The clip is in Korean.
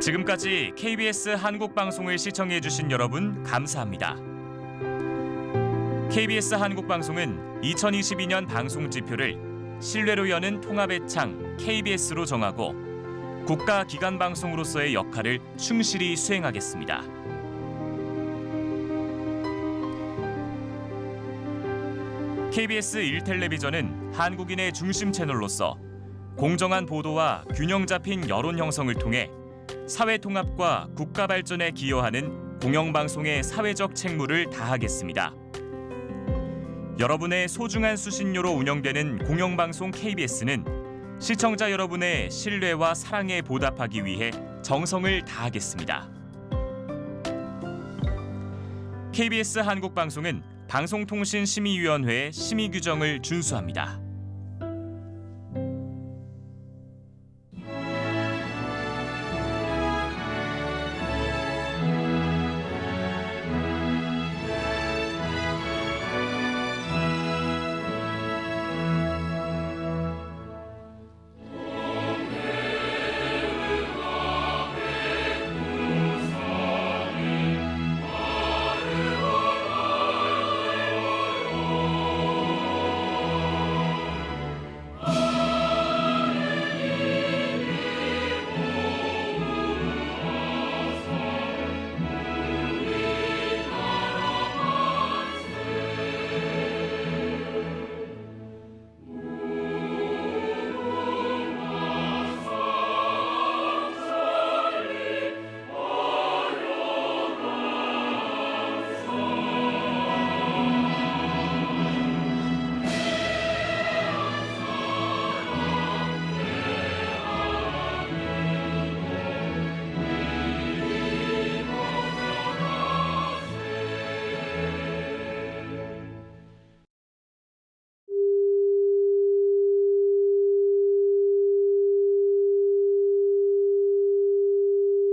지금까지 KBS 한국방송을 시청해주신 여러분 감사합니다. KBS 한국방송은 2022년 방송 지표를 신뢰로 여는 통합의 창 KBS로 정하고 국가 기관 방송으로서의 역할을 충실히 수행하겠습니다. KBS 1텔레비전은 한국인의 중심 채널로서 공정한 보도와 균형 잡힌 여론 형성을 통해 사회 통합과 국가 발전에 기여하는 공영방송의 사회적 책무를 다하겠습니다. 여러분의 소중한 수신료로 운영되는 공영방송 KBS는 시청자 여러분의 신뢰와 사랑에 보답하기 위해 정성을 다하겠습니다. KBS 한국방송은 방송통신심의위원회의 심의 규정을 준수합니다.